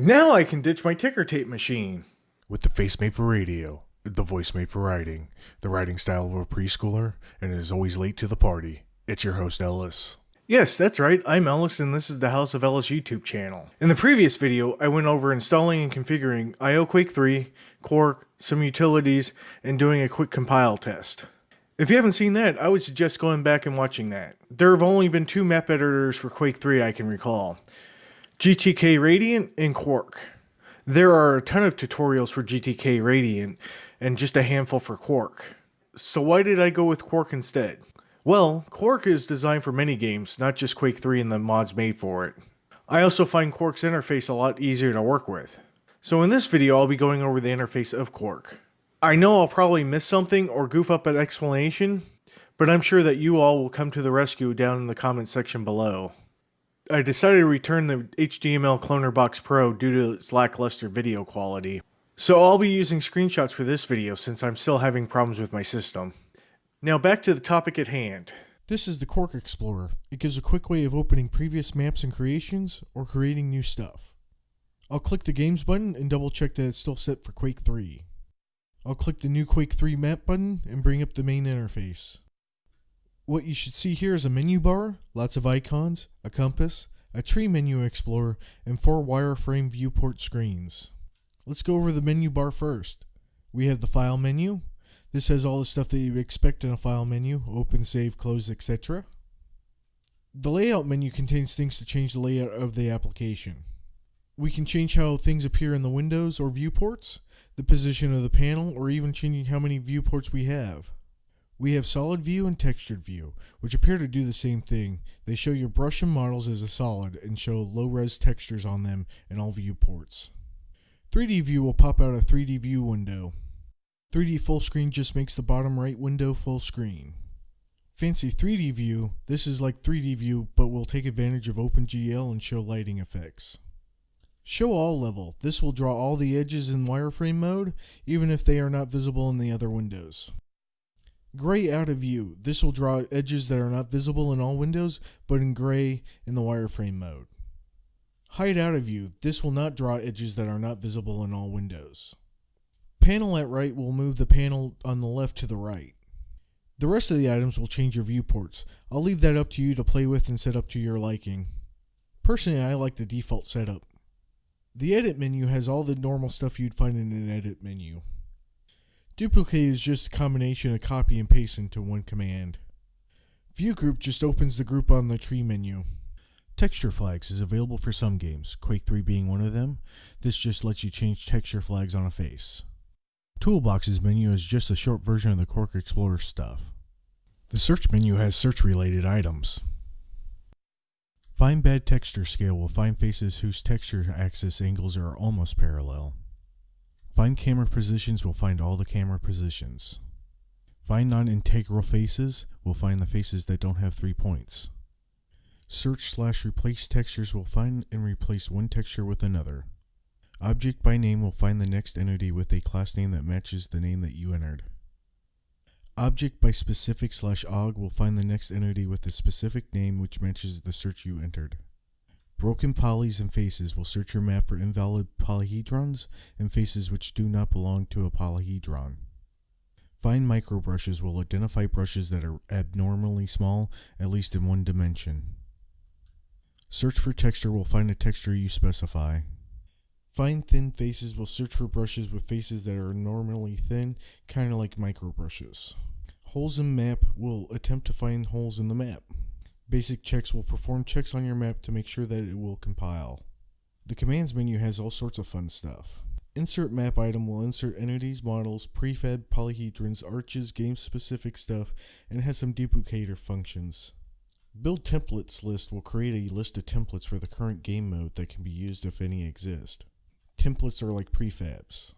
Now I can ditch my ticker tape machine. With the face made for radio, the voice made for writing, the writing style of a preschooler, and is always late to the party. It's your host, Ellis. Yes, that's right, I'm Ellis and this is the House of Ellis YouTube channel. In the previous video, I went over installing and configuring IOQuake 3, Quark, some utilities, and doing a quick compile test. If you haven't seen that, I would suggest going back and watching that. There have only been two map editors for Quake 3 I can recall. GTK Radiant and Quark. There are a ton of tutorials for GTK Radiant and just a handful for Quark. So why did I go with Quark instead? Well, Quark is designed for many games, not just Quake 3 and the mods made for it. I also find Quark's interface a lot easier to work with. So in this video I'll be going over the interface of Quark. I know I'll probably miss something or goof up an explanation, but I'm sure that you all will come to the rescue down in the comment section below. I decided to return the HDML Cloner Box Pro due to its lackluster video quality. So I'll be using screenshots for this video since I'm still having problems with my system. Now back to the topic at hand. This is the Quark Explorer. It gives a quick way of opening previous maps and creations or creating new stuff. I'll click the Games button and double check that it's still set for Quake 3. I'll click the new Quake 3 map button and bring up the main interface. What you should see here is a menu bar, lots of icons, a compass, a tree menu explorer, and four wireframe viewport screens. Let's go over the menu bar first. We have the file menu. This has all the stuff that you expect in a file menu, open, save, close, etc. The layout menu contains things to change the layout of the application. We can change how things appear in the windows or viewports, the position of the panel, or even changing how many viewports we have. We have solid view and textured view, which appear to do the same thing. They show your brush and models as a solid and show low-res textures on them in all viewports. 3D view will pop out a 3D view window. 3D full screen just makes the bottom right window full screen. Fancy 3D view, this is like 3D view but will take advantage of OpenGL and show lighting effects. Show all level. This will draw all the edges in wireframe mode, even if they are not visible in the other windows. Gray out of view. This will draw edges that are not visible in all windows, but in gray in the wireframe mode. Hide out of view. This will not draw edges that are not visible in all windows. Panel at right will move the panel on the left to the right. The rest of the items will change your viewports. I'll leave that up to you to play with and set up to your liking. Personally, I like the default setup. The edit menu has all the normal stuff you'd find in an edit menu. Duplicate is just a combination of copy and paste into one command. View group just opens the group on the tree menu. Texture flags is available for some games, Quake 3 being one of them. This just lets you change texture flags on a face. Toolboxes menu is just a short version of the Quark Explorer stuff. The search menu has search related items. Find bad texture scale will find faces whose texture axis angles are almost parallel. Find camera positions will find all the camera positions. Find non-integral faces will find the faces that don't have three points. Search slash replace textures will find and replace one texture with another. Object by name will find the next entity with a class name that matches the name that you entered. Object by specific slash og will find the next entity with a specific name which matches the search you entered. Broken polys and faces will search your map for invalid polyhedrons and faces which do not belong to a polyhedron. Find microbrushes will identify brushes that are abnormally small, at least in one dimension. Search for texture will find a texture you specify. Fine thin faces will search for brushes with faces that are normally thin, kind of like microbrushes. Holes in map will attempt to find holes in the map. Basic checks will perform checks on your map to make sure that it will compile. The commands menu has all sorts of fun stuff. Insert map item will insert entities, models, prefab, polyhedrons, arches, game specific stuff, and has some duplicator functions. Build templates list will create a list of templates for the current game mode that can be used if any exist. Templates are like prefabs.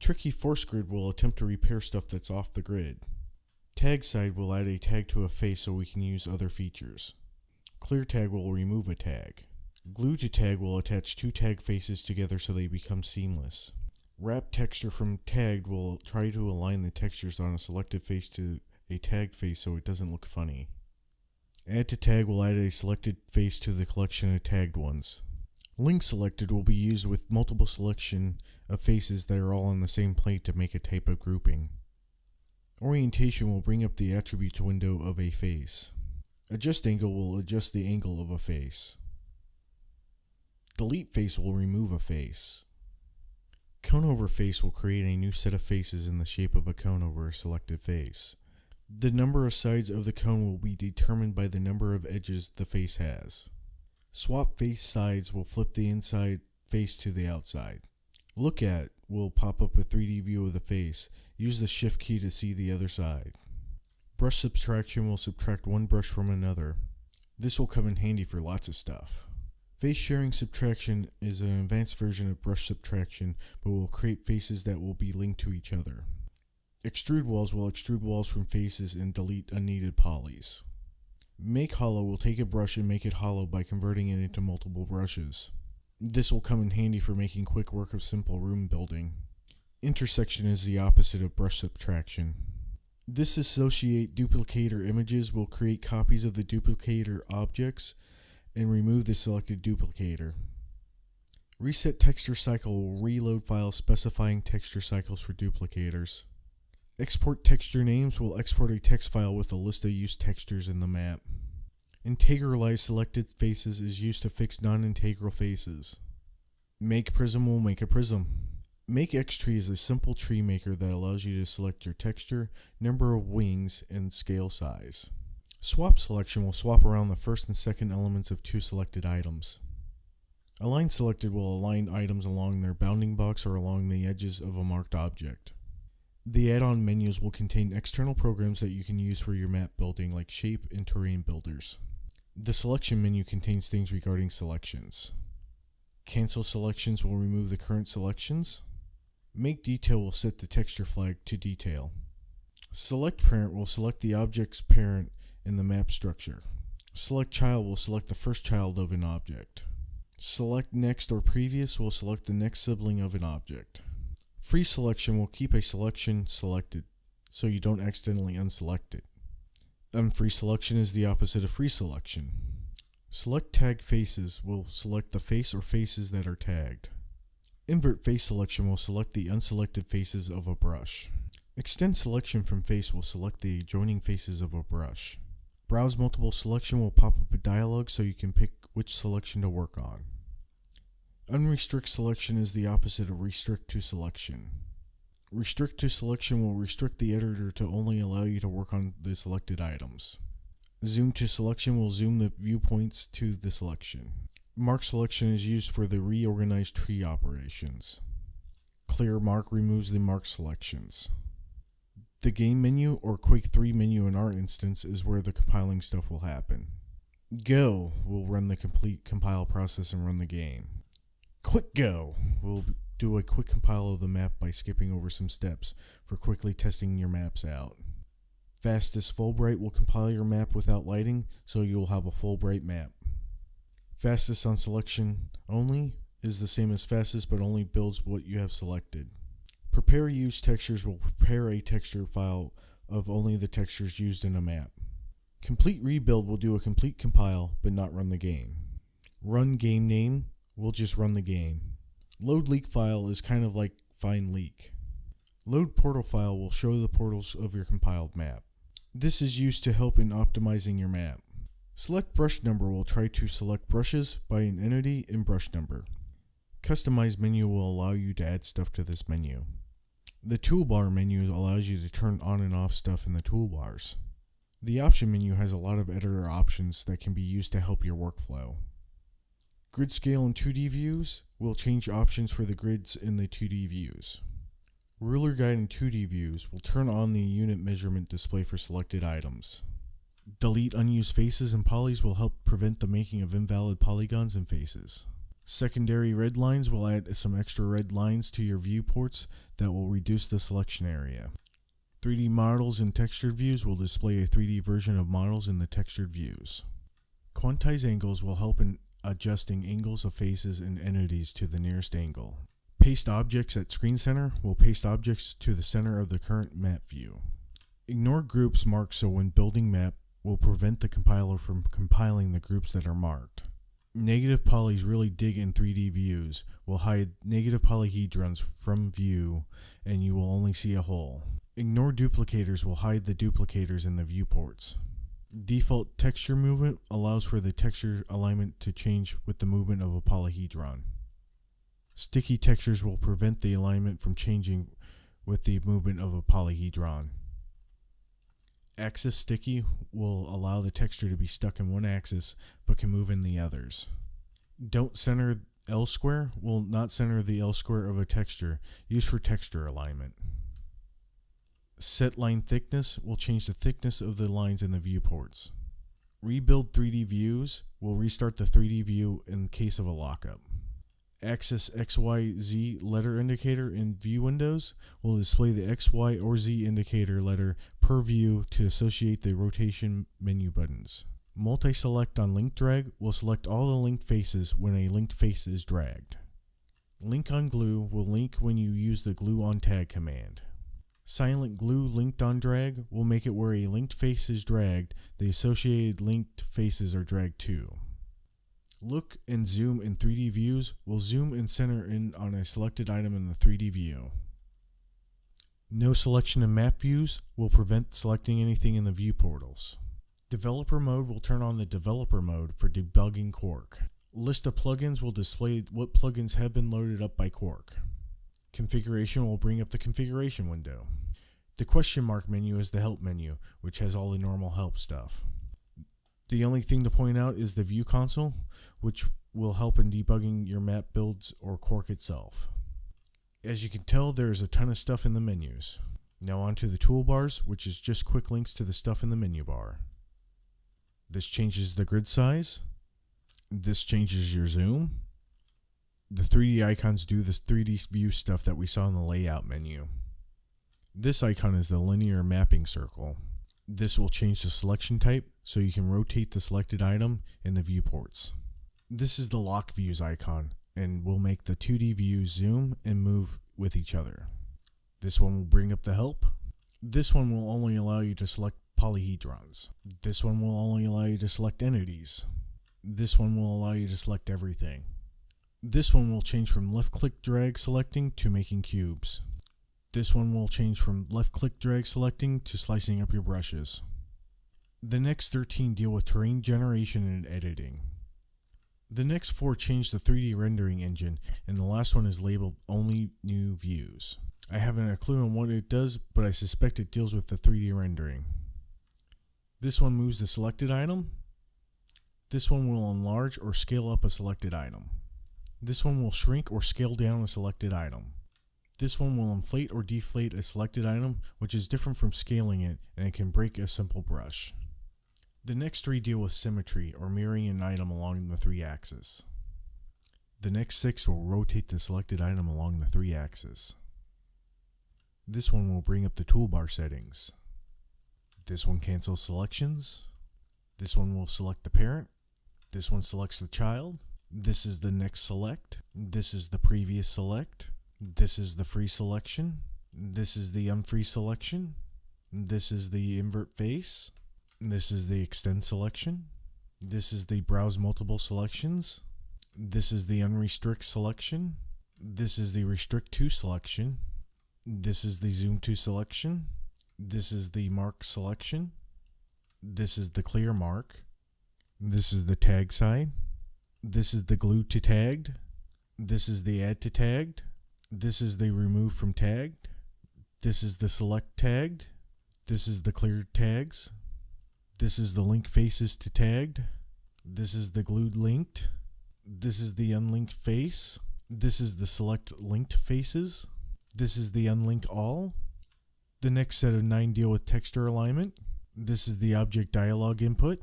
Tricky force grid will attempt to repair stuff that's off the grid. Tag side will add a tag to a face so we can use other features. Clear tag will remove a tag. Glue to tag will attach two tag faces together so they become seamless. Wrap texture from tagged will try to align the textures on a selected face to a tagged face so it doesn't look funny. Add to tag will add a selected face to the collection of tagged ones. Link selected will be used with multiple selection of faces that are all on the same plate to make a type of grouping. Orientation will bring up the attributes window of a face. Adjust angle will adjust the angle of a face. Delete face will remove a face. Cone over face will create a new set of faces in the shape of a cone over a selected face. The number of sides of the cone will be determined by the number of edges the face has. Swap face sides will flip the inside face to the outside. Look at will pop up a 3D view of the face. Use the shift key to see the other side. Brush subtraction will subtract one brush from another. This will come in handy for lots of stuff. Face sharing subtraction is an advanced version of brush subtraction, but will create faces that will be linked to each other. Extrude walls will extrude walls from faces and delete unneeded polys. Make hollow will take a brush and make it hollow by converting it into multiple brushes. This will come in handy for making quick work of simple room building. Intersection is the opposite of brush subtraction. Disassociate duplicator images will create copies of the duplicator objects and remove the selected duplicator. Reset texture cycle will reload files specifying texture cycles for duplicators. Export texture names will export a text file with a list of used textures in the map. Integralize selected faces is used to fix non-integral faces. Make prism will make a prism. Make X tree is a simple tree maker that allows you to select your texture, number of wings, and scale size. Swap selection will swap around the first and second elements of two selected items. Align selected will align items along their bounding box or along the edges of a marked object. The add-on menus will contain external programs that you can use for your map building like shape and terrain builders. The selection menu contains things regarding selections. Cancel selections will remove the current selections. Make detail will set the texture flag to detail. Select parent will select the object's parent in the map structure. Select child will select the first child of an object. Select next or previous will select the next sibling of an object. Free selection will keep a selection selected, so you don't accidentally unselect it. Unfreeze selection is the opposite of free selection. Select tag faces will select the face or faces that are tagged. Invert face selection will select the unselected faces of a brush. Extend selection from face will select the adjoining faces of a brush. Browse multiple selection will pop up a dialog so you can pick which selection to work on. Unrestrict selection is the opposite of restrict to selection. Restrict to selection will restrict the editor to only allow you to work on the selected items. Zoom to selection will zoom the viewpoints to the selection. Mark selection is used for the reorganized tree operations. Clear mark removes the mark selections. The game menu or Quake 3 menu in our instance is where the compiling stuff will happen. Go will run the complete compile process and run the game. Quick Go will do a quick compile of the map by skipping over some steps for quickly testing your maps out. Fastest Full Bright will compile your map without lighting, so you'll have a full bright map. Fastest on selection only is the same as fastest but only builds what you have selected. Prepare use textures will prepare a texture file of only the textures used in a map. Complete rebuild will do a complete compile but not run the game. Run game name will just run the game. Load leak file is kind of like find leak. Load portal file will show the portals of your compiled map. This is used to help in optimizing your map. Select brush number will try to select brushes by an entity and brush number. Customize menu will allow you to add stuff to this menu. The toolbar menu allows you to turn on and off stuff in the toolbars. The option menu has a lot of editor options that can be used to help your workflow. Grid scale in 2D views will change options for the grids in the 2D views. Ruler guide in 2D views will turn on the unit measurement display for selected items. Delete unused faces and polys will help prevent the making of invalid polygons and faces. Secondary red lines will add some extra red lines to your viewports that will reduce the selection area. 3D models in textured views will display a 3D version of models in the textured views. Quantize angles will help in adjusting angles of faces and entities to the nearest angle. Paste objects at screen center will paste objects to the center of the current map view. Ignore groups marked so when building map will prevent the compiler from compiling the groups that are marked. Negative polys really dig in 3D views, will hide negative polyhedrons from view, and you will only see a hole. Ignore duplicators will hide the duplicators in the viewports. Default texture movement allows for the texture alignment to change with the movement of a polyhedron. Sticky textures will prevent the alignment from changing with the movement of a polyhedron. Axis sticky will allow the texture to be stuck in one axis but can move in the others. Don't center L square will not center the L square of a texture used for texture alignment. Set line thickness will change the thickness of the lines in the viewports. Rebuild 3D views will restart the 3D view in case of a lockup. Axis XYZ letter indicator in view windows will display the X, Y, or Z indicator letter per view to associate the rotation menu buttons. Multi-select on link drag will select all the linked faces when a linked face is dragged. Link on glue will link when you use the glue on tag command. Silent glue linked on drag will make it where a linked face is dragged, the associated linked faces are dragged too. Look and zoom in 3D views will zoom and center in on a selected item in the 3D view. No selection in map views will prevent selecting anything in the view portals. Developer mode will turn on the developer mode for debugging Quark. List of plugins will display what plugins have been loaded up by Quark. Configuration will bring up the configuration window. The question mark menu is the help menu, which has all the normal help stuff. The only thing to point out is the view console, which will help in debugging your map builds or Quark itself. As you can tell, there is a ton of stuff in the menus. Now onto the toolbars, which is just quick links to the stuff in the menu bar. This changes the grid size. This changes your zoom. The 3D icons do this 3D view stuff that we saw in the layout menu. This icon is the linear mapping circle. This will change the selection type so you can rotate the selected item in the viewports. This is the lock views icon and will make the 2D views zoom and move with each other. This one will bring up the help. This one will only allow you to select polyhedrons. This one will only allow you to select entities. This one will allow you to select everything. This one will change from left click drag selecting to making cubes. This one will change from left click drag selecting to slicing up your brushes. The next 13 deal with terrain generation and editing. The next four change the 3D rendering engine, and the last one is labeled Only New Views. I haven't a clue on what it does, but I suspect it deals with the 3D rendering. This one moves the selected item. This one will enlarge or scale up a selected item. This one will shrink or scale down a selected item. This one will inflate or deflate a selected item, which is different from scaling it, and it can break a simple brush. The next three deal with symmetry, or mirroring an item along the three axes. The next six will rotate the selected item along the three axes. This one will bring up the toolbar settings. This one cancels selections. This one will select the parent. This one selects the child. This is the next select. This is the previous select. This is the free selection. This is the unfree selection. This is the invert face. This is the extend selection. This is the browse multiple selections. This is the unrestrict selection. This is the restrict to selection. This is the zoom to selection. This is the mark selection. This is the clear mark. This is the tag side. This is the glue to tagged. This is the add to tagged. This is the remove from tagged. This is the select tagged. This is the clear tags. This is the link faces to tagged. This is the glued linked. This is the unlinked face. This is the select linked faces. This is the unlink all. The next set of nine deal with texture alignment. This is the object dialog input.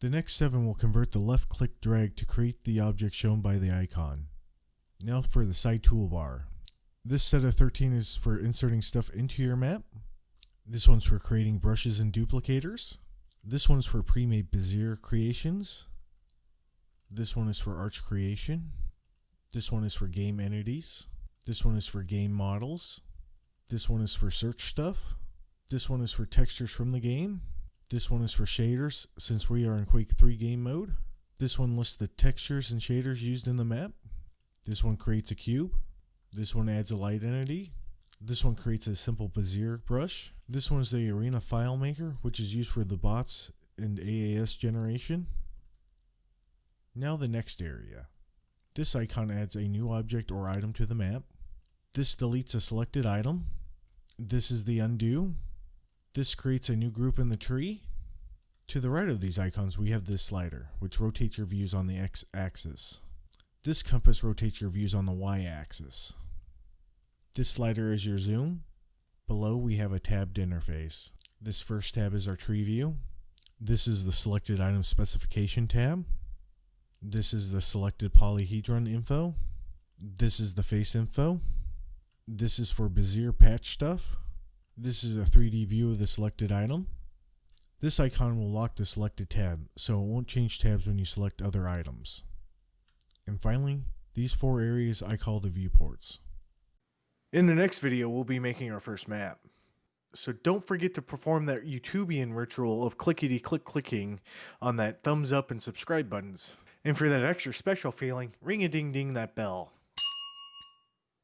The next seven will convert the left click drag to create the object shown by the icon. Now for the side toolbar. This set of 13 is for inserting stuff into your map. This one's for creating brushes and duplicators. This one's for pre-made Bezier creations. This one is for arch creation. This one is for game entities. This one is for game models. This one is for search stuff. This one is for textures from the game. This one is for shaders since we are in Quake 3 game mode. This one lists the textures and shaders used in the map. This one creates a cube. This one adds a light entity. This one creates a simple Bezier brush. This one is the Arena File Maker, which is used for the bots and AAS generation. Now the next area. This icon adds a new object or item to the map. This deletes a selected item. This is the undo. This creates a new group in the tree. To the right of these icons, we have this slider, which rotates your views on the x axis. This compass rotates your views on the y axis. This slider is your zoom. Below, we have a tabbed interface. This first tab is our tree view. This is the selected item specification tab. This is the selected polyhedron info. This is the face info. This is for Bezier patch stuff. This is a 3D view of the selected item. This icon will lock the selected tab, so it won't change tabs when you select other items. And finally, these four areas I call the viewports. In the next video, we'll be making our first map. So don't forget to perform that YouTubian ritual of clickety click clicking on that thumbs up and subscribe buttons. And for that extra special feeling, ring a ding ding that bell.